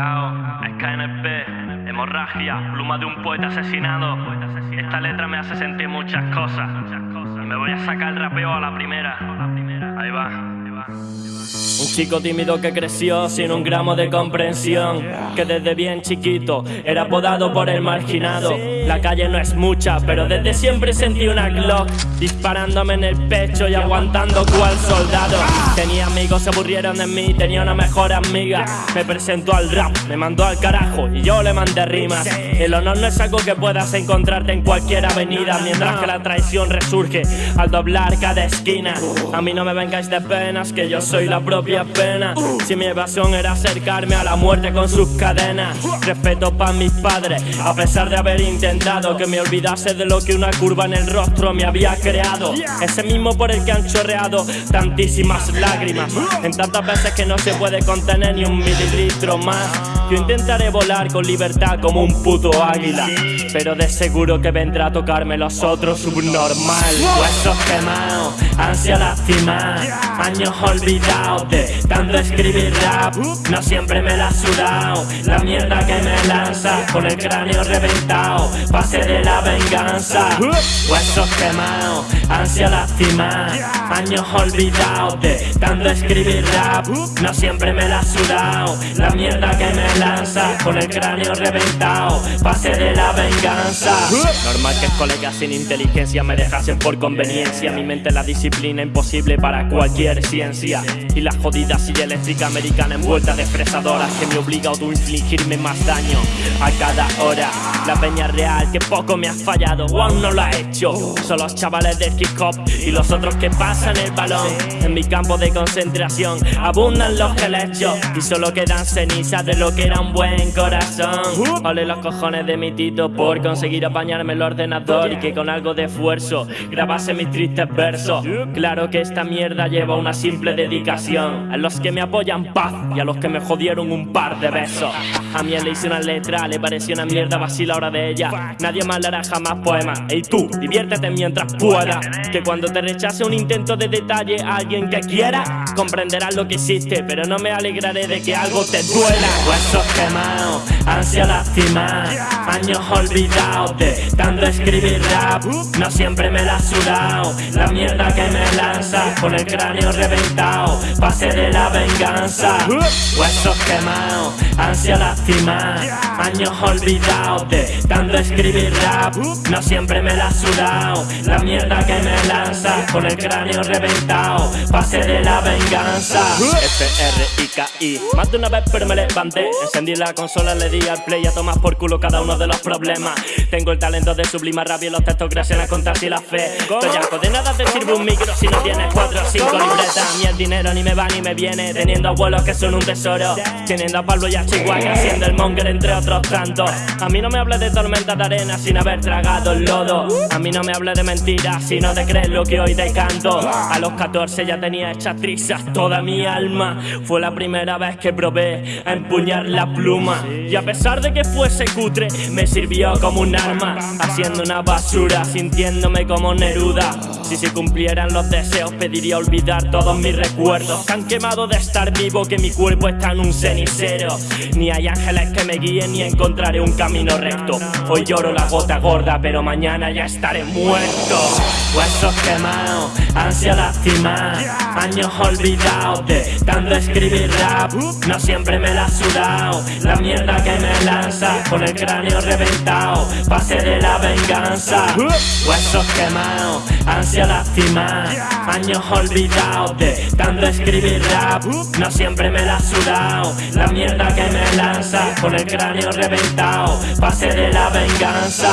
Yao, SKNP, hemorragia, pluma de un poeta asesinado. Esta letra me hace sentir muchas cosas. Me voy a sacar el rapeo a la primera. Ahí va. Un chico tímido que creció sin un gramo de comprensión Que desde bien chiquito era apodado por el marginado. La calle no es mucha, pero desde siempre sentí una Glock Disparándome en el pecho y aguantando cual soldado. Tenía amigos, se aburrieron de mí, tenía una mejor amiga. Me presentó al rap, me mandó al carajo y yo le mandé rimas. El honor no es algo que puedas encontrarte en cualquier avenida Mientras que la traición resurge al doblar cada esquina. A mí no me vengáis de penas que yo soy la propia pena. Si mi evasión era acercarme a la muerte con sus cadenas. Respeto para mis padres, a pesar de haber intentado Que me olvidase de lo que una curva en el rostro me había creado. Ese mismo por el que han chorreado tantísimas lágrimas. En tantas veces que no se puede contener ni un mililitro más. Yo intentaré volar con libertad como un puto águila Pero de seguro que vendrá a tocarme los otros subnormal Huesos quemados, ansia lastimada Años olvidados de tanto escribir rap. No siempre me la ha sudado La mierda que me lanza. Con el cráneo reventado Pase de la venganza. Huesos quemados Ansia lastimada Años olvidados de tanto escribir rap. No siempre me la ha sudado La mierda que me lanza. Con el cráneo reventado Pase de la venganza. Normal que colegas sin inteligencia me dejasen por conveniencia. Mi mente la disciplina imposible para cualquier ciencia. Y la jodida silla eléctrica americana envuelta de fresadoras Que me obliga a autoinfligirme más daño a cada hora. La peña real que poco me ha fallado o aún no lo ha hecho. Son los chavales del hip hop y los otros que pasan el balón. En mi campo de concentración abundan los helechos Y solo quedan cenizas de lo que era un buen corazón. Ole los cojones de mi tito por conseguir apañarme el ordenador Y que con algo de esfuerzo grabase mis tristes versos Claro que esta mierda lleva una simple dedicación. A los que me apoyan paz. Y a los que me jodieron un par de besos. A mí le hice una letra, le pareció una mierda vacila hora de ella. Nadie más le hará jamás poemas Ey tú, diviértete mientras pueda. Que cuando te rechace un intento de detalle alguien que quiera Comprenderás lo que hiciste, pero no me alegraré de que algo te duela. Huesos quemados, ansia lastimada Años olvidados de tanto escribir rap. No siempre me la ha sudado La mierda que me lanza con el cráneo reventado Pase de la venganza. Huesos quemados, ansia lastimada Años olvidados de tanto escribir rap. No siempre me la ha sudado La mierda que me lanza con el cráneo reventado Pase de la venganza. F-R-I-K-I Más de una vez pero me levanté. Encendí la consola, le di al play A tomar por culo cada uno de los problemas. Tengo el talento de sublimar rabia y los textos gracias a contar si la fe. Estoy algo de nada te sirve un micro si no tienes cuatro o cinco libretas. Ni el dinero ni me va ni me viene Teniendo abuelos que son un tesoro. Teniendo a Pablo y a Chihuahua Haciendo el monger entre otros tantos. A mí no me hables de tormenta de arena sin haber tragado el lodo. A mí no me hables de mentiras si no te crees lo que hoy te canto A los 14 ya tenía hechas trizas toda mi alma. Fue la primera vez que probé a empuñar la pluma. Y a pesar de que fuese cutre me sirvió como un arma Haciendo una basura, sintiéndome como Neruda. Si se cumplieran los deseos pediría olvidar todos mis recuerdos. Que han quemado de estar vivo que mi cuerpo está en un cenicero. Ni hay ángeles que me guíen ni encontraré un camino recto. Hoy lloro la gota gorda pero mañana ya estaré muerto. Huesos quemados, ansia lastimada Años olvidados de tanto escribir rap. No siempre me la ha sudado La mierda que me lanza con el cráneo reventado Pase de la venganza. Huesos quemados, ansia lastimada Años olvidados de tanto escribir rap. No siempre me la La mierda que me lanza con el cráneo reventado Pase de la venganza